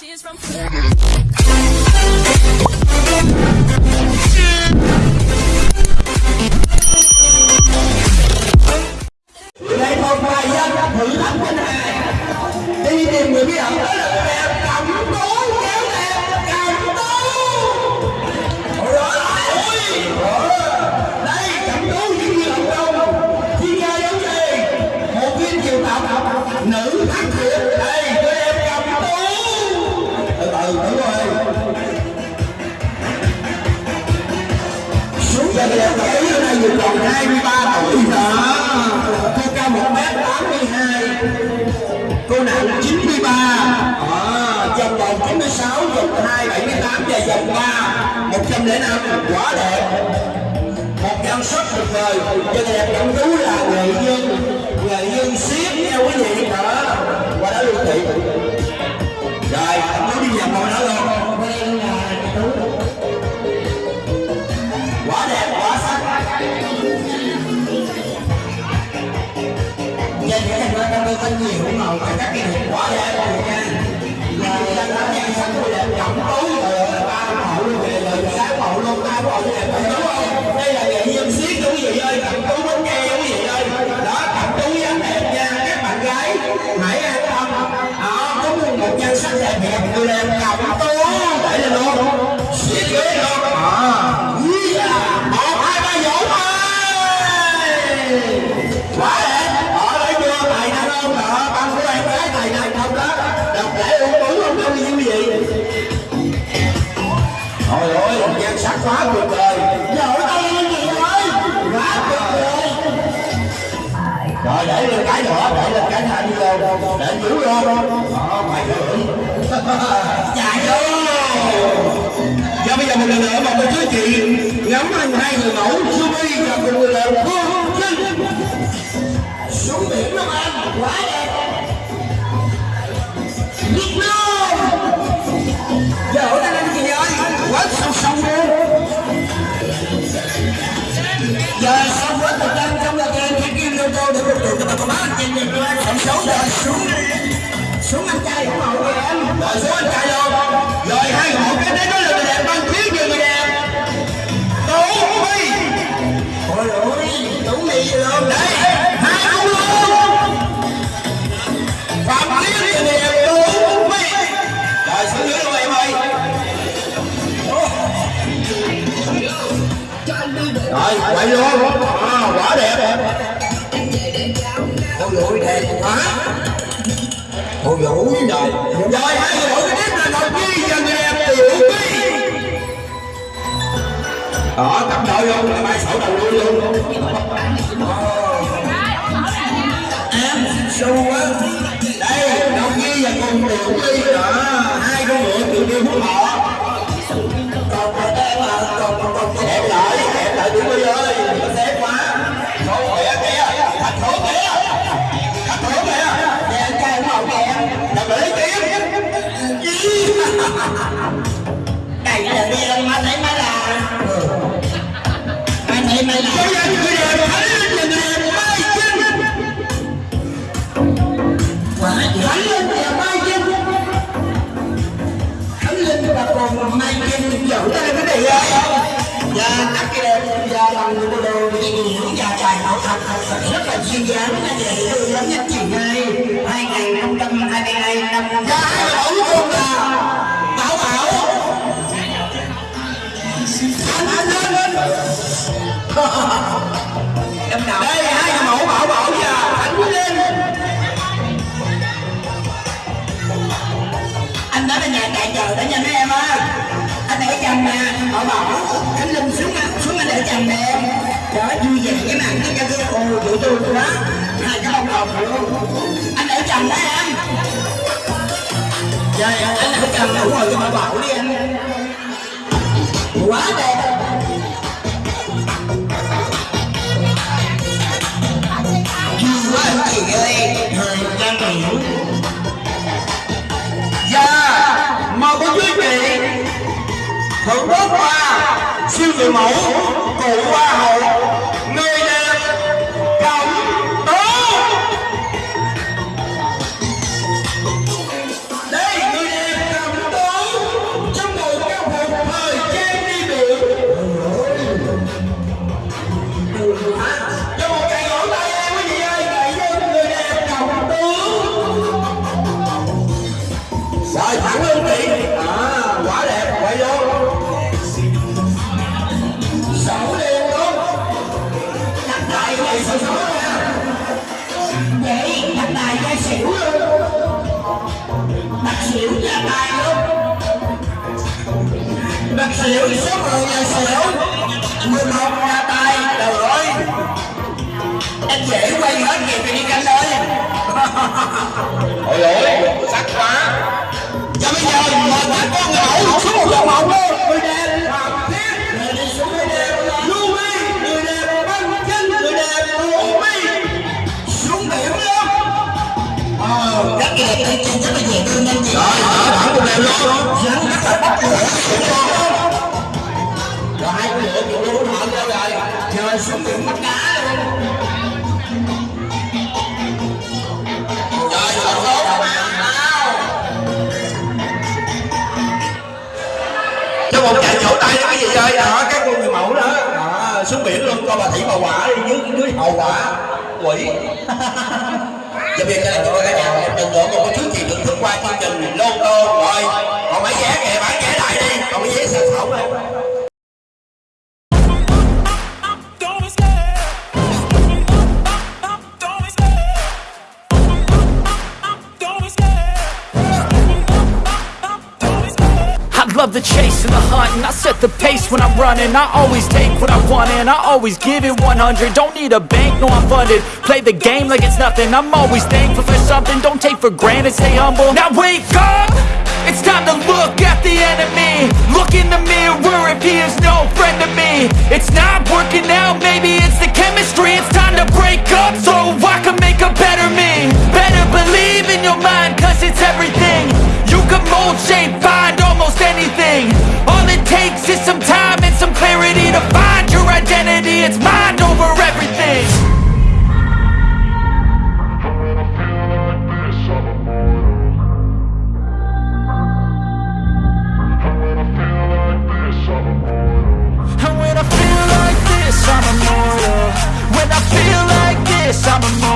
tears from xuống giờ đẹp là ở này vừa còn 23 tuổi đó cô cao 1 m 82 cô nặng 93 à, ờ, vòng vòng 96 vòng 2 78 và vòng 3 105 quá đẹp. Một nhan sắc tuyệt vời. Cho đẹp cẩm tú là nghệ nhân. Nghệ nhân siết theo quý vị đó qua đó luôn thị rồi nó đi vào ngồi đó. Tôi tin nhiều màu và các cái đẹp quá đẹp rồi nha. Và dân đã nhanh sẵn tôi đẹp trọng tối rồi ba mẫu luôn về rồi sáng mẫu luôn. Ta ba mẫu đẹp rồi đúng không? Đây là nghệ nhân siết đúng vị ơi cầm tú bánh ke đúng vị ơi đó, cầm tú dáng đẹp nha. Các bạn gái, hãy an tâm. Đó, có một một nhan sắc đẹp đẹp người đẹp cầm tú. Vô lo, giữ vô Đó, mày Chạy ơi Và bây giờ một lần nữa mời cô chú chị ngắm anh hai người mẫu Subi và cùng người đẹp Phương Trinh xuống biển Long An quá đẹp Việt Nam giờ ở đây anh chị ơi quá sâu sâu luôn giờ sau quá thời gian trong là kênh cái kim lô tô để phục vụ cho bà con bác anh chị nhìn qua tổng rồi xuống đi kìa rồi xuống anh luôn rồi hai hộ cái đấy nó là người đẹp ban chuyến về người đẹp Tú Huy Ôi ôi Tú Huy gì luôn Đấy Hai ông luôn Phạm Tiến người đẹp Tú Huy Rồi xuống dưới luôn em ơi Rồi luôn à, Quá đẹp Ôi ôi đẹp quá Ôi dồi ôi trời Rồi hai người đổi cái tiếp là đội Nhi và người đẹp Tiểu Phi đó cặp đội luôn là bài sổ đầu đuôi luôn. Em xu á đây, đội nhi và con tiểu ly đó hai con ngựa tiểu ly hút họ đây là đi lên má thấy má là? Anh thấy mày là. Người đẹp thấy lên người đẹp mai chân quá thấy lên đẹp mai chân thấy lên là còn mai chân dẫu đây cái này ơi và các cái và bằng người đồ và trải hậu thật thật rất là duyên dáng là vậy tôi lắm nhất chị ơi em nào? Đây, hai nhà mẫu bảo bảo và anh lên. Anh đến là nhà chạy chờ đó nha mấy em á anh để chồng nè. Bảo bảo khánh linh xuống xuống anh để chồng nè. Đó vui vẻ cái mặt nó cho cái ồ tụi tôi quá hai cái ông đồng luôn anh để chồng đó em. Trời ơi, anh để chồng đủ rồi cho bảo bảo đi anh quá đẹp. Ơi thời gian nghỉ Dạ Mời cô chú chị Thượng quốc hoa, Siêu người mẫu, Cụ hoa hậu. Đi à, quá đẹp quay vô sổ liền luôn đặt tay này sổ sổ nha vậy đặt tay quay xỉu luôn đặt xỉu ra tay luôn đặt xỉu số 10 nhà xỉu 11 ra tay trời ơi anh dễ quay hết kịp thì đi canh ơi ôi lỗi sắc quá cho bây giờ mời các con ngẫu xuống một vòng mộng luôn người đẹp hoàng thiết người đi xuống người đẹp. Louis người đẹp. Băng chân người đẹp. Louis xuống biển luôn ờ rất đẹp tay chân rất là dễ thương anh chị. Rồi đó thẳng một đẹp luôn. Rắn rất là bắt lửa quỷ. Giờ cho giờ chúng ta cả nhà một lần nữa, một cái chút gì thưởng thức qua chương trình lô the pace when I'm running. I always take what I want and I always give it 100 Don't need a bank, no I'm funded. Play the game like it's nothing. I'm always thankful for something. Don't take for granted, stay humble. Now wake up! It's time to look at the enemy. Look in the mirror if he is no friend to me. It's not working out, maybe it's the chemistry. It's time to break up so I can make a better me. Better believe in your mind cause it's everything. You can mold, shape, find almost anything takes is some time and some clarity To find your identity, it's mind over everything. And when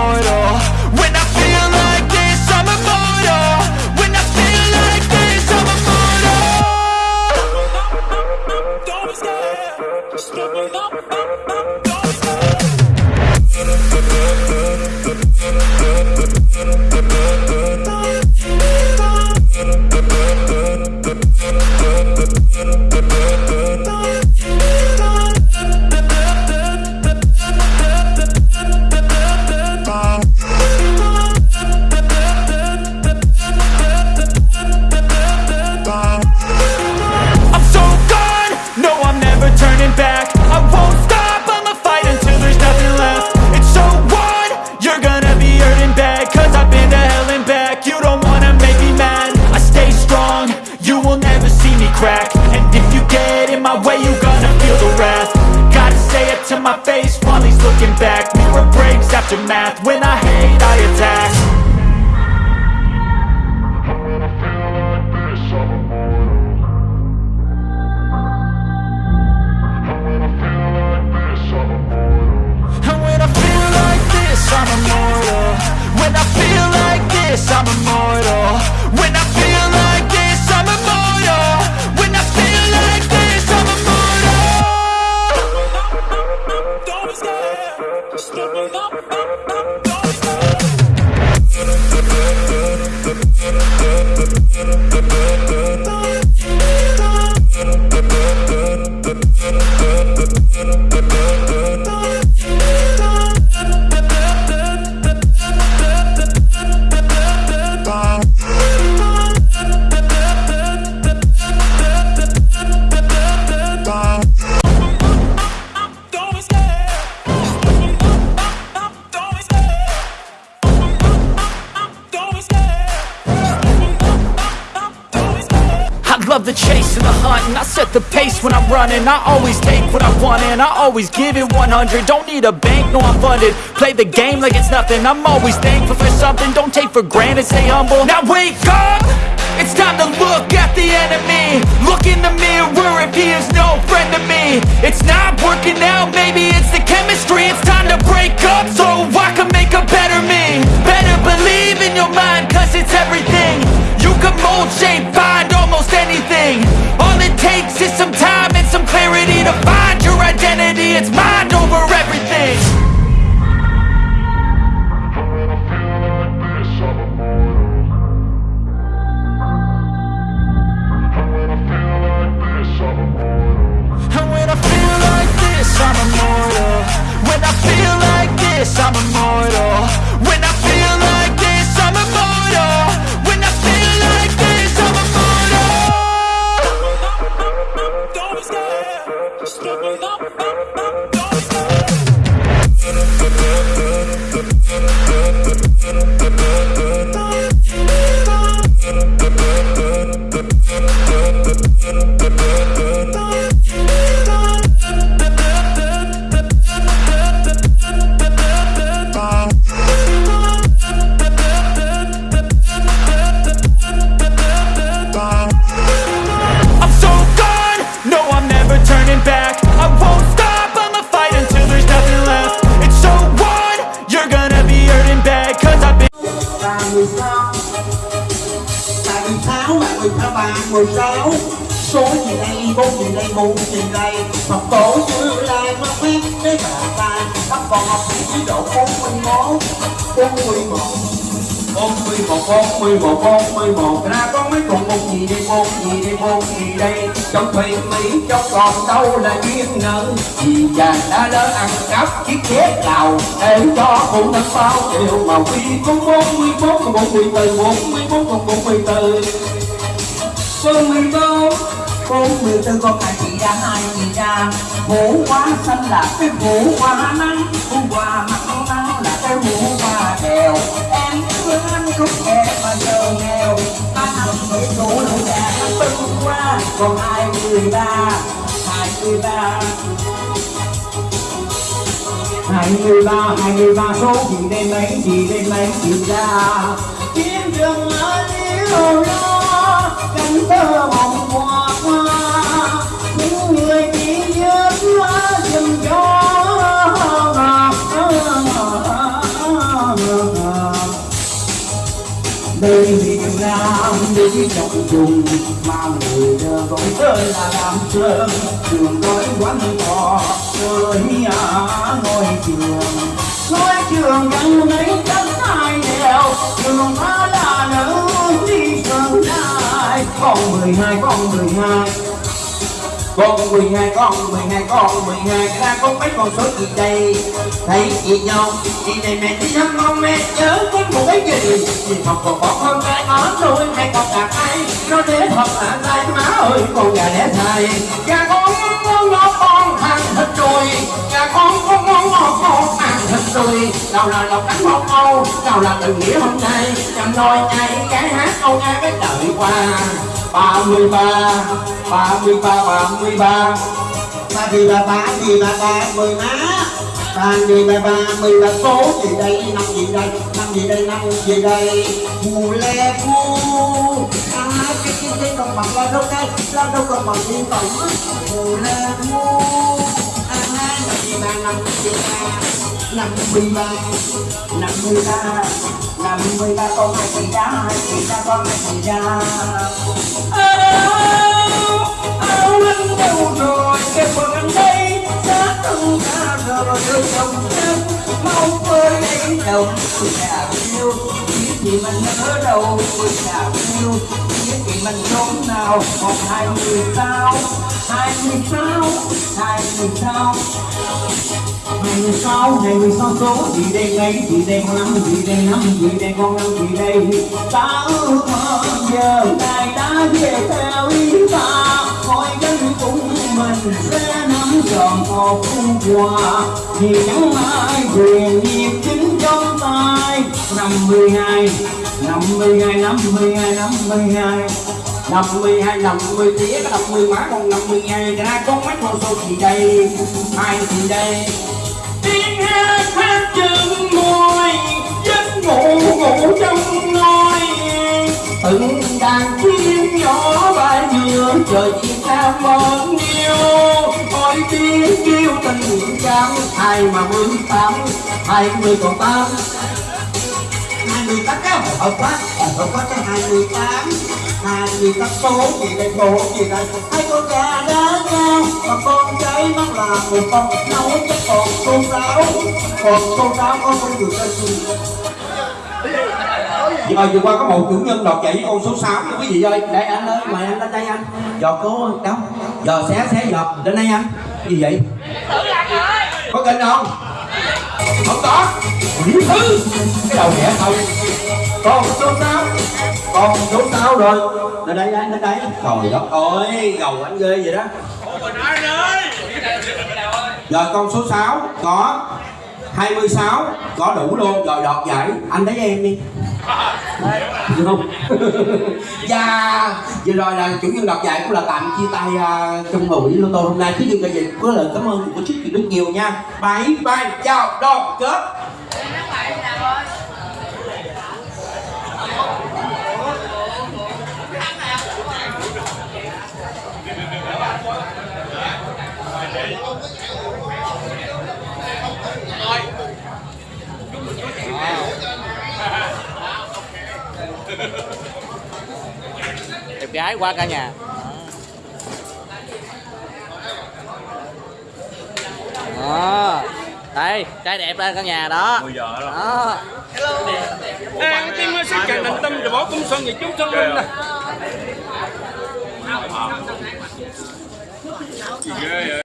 this, I'm immortal. When I running. I always take what I want and I always give it 100 Don't need a bank, no I'm funded. Play the game like it's nothing. I'm always thankful for something. Don't take for granted, stay humble. Now wake up! It's time to look at the enemy. Look in the mirror if he is no friend to me. It's not working out, con học chỉ độ bốn mươi mốt. Bốn mươi một. Bốn mươi một, bốn mươi một, bốn mươi một. Ra có mấy con một gì đây, một gì đây, một gì đây? Trong thuyền mỹ, trong còn đâu là duyên nợ? Vì chàng đã lỡ ăn cắp chiếc ghế lào, để cho phụ thật bao điều mà quy có bốn mươi bốn còn bốn mươi từ bốn mươi bốn còn bốn mươi từ bốn mươi tư con hai chị ra hai chị ra. Vũ quá xanh là cái vũ quá nắng. Vũ mặt mặn nắng là cái vũ quá đèo. Em thương anh cũng em mà giờ nghèo. Anh nằm với đủ đủ già nó qua còn hai mươi ba, hai mươi ba. Hai mươi ba, hai mươi ba số gì đêm ấy gì đêm ấy gì ra. Kiếm đường ở yêu lo cánh tơ mộng hoa hoa, những người chỉ nhớ dùm cho đây Việt Nam đi trọng trùng mà người đời gọi tên là Nam Sơn trường nói quán cò rồi à ngôi trường ngôi trường gần mấy tấn hai đường trường đã nở, đi sơn lại. Con mười hai, con mười hai. Con mười hai, con mười hai, con mười hai. Ra con mấy con số gì đây? Thấy chị nhau, chị này mẹ đi thăm con mẹ nhớ con một cái gì? Chị học còn bỏ con cái ở nuôi hay còn cả ai nó thế thật là tay, má ơi, con gà đẻ thầy gà con thịt đùi gà con con ngon ngon con ăn thịt đùi nào là lộc cánh một câu, nào là tình nghĩa hôm nay. Chăm nói ai cái hát câu nghe cái đợi qua. Ba mươi ba ba mươi ba ba mươi ba. Ba mươi ba ba mươi ba ba mươi má ba mươi ba ba mươi ba số gì đây, năm gì đây, năm gì đây, năm gì đây. Mù le cu à cái cái cái con bằng la đâu cái la đâu con bằng liên tổng mù le cu à năm gì ba, năm gì ba, năm mươi ba, năm mươi ba, năm mươi ba, con hai chị ra hai chị ra con hai chị ra áo áo anh đâu rồi, cái quần anh đây thân ta rồi rồi chồng chân mau với lấy đồng tôi chào yêu biết gì mình ở đâu tôi chào yêu biết gì mình chốn nào một hai mươi sao hai mươi sao hai mươi sao hai mươi sáu ngày mười sáu số gì đây ngày gì đây con năm gì đây năm gì đây con năm gì đây ta ước mơ giờ ngài đã về theo ý ta coi gánh cũng mình sẽ nắm tròn một khu quà vì chẳng ai quyền nghiệp chính trong tay. Năm mươi hai, năm mươi hai, năm mươi hai, năm mươi hai. Năm mươi hai năm mươi tía có năm mươi má, còn năm mươi hai ra con mắt con số gì đây hai gì đây tiếng hát hát chân môi ngủ ngủ trong ngôi từng đàn chim nhỏ bay vừa trời chim ca mơn yêu ôi tiếng kêu tình trắng hai mà mươi tám, hai mươi còn tám. Hai mươi tám cái hợp quá hợp quá tới hai mươi tám. Hai mươi các số gì đây bộ gì đây. hai con gà đá nhau. Và con cháy mắt là một con nấu chắc còn con giáo. Còn cô giáo có con đường lên gì nhưng mà vừa qua có một chủ nhân đọt chạy con số 6 nha quý vị ơi. Đây anh ơi, mời anh lên đây anh. Giọt cố đâu Giờ xé xé giọt, lên đây anh. Gì vậy? Có kênh không? Không có. Thứ Cái đầu nhẹ không con số 6 con số 6 rồi. Lên đây anh, lên đây. Trời đất ơi, gầu anh ghê vậy đó. Rồi con số 6 có 26 có đủ luôn. Rồi đọt giải. Anh lấy em đi được không? Dạ vừa rồi là chủ nhân đọc giải cũng là tạm chia tay uh, trong buổi lô tô hôm nay. Thứ nhân là gì có lời cảm ơn của chiếc rất nhiều nha. Bye bye chào đoàn kết. đẹp gái qua cả nhà. Đó. Đây trai đẹp đây cả nhà đó. 10 giờ đó. À, cái tim sức càng định tâm rồi bỏ công xuân về chúng xuân linh nè. Ghê vậy?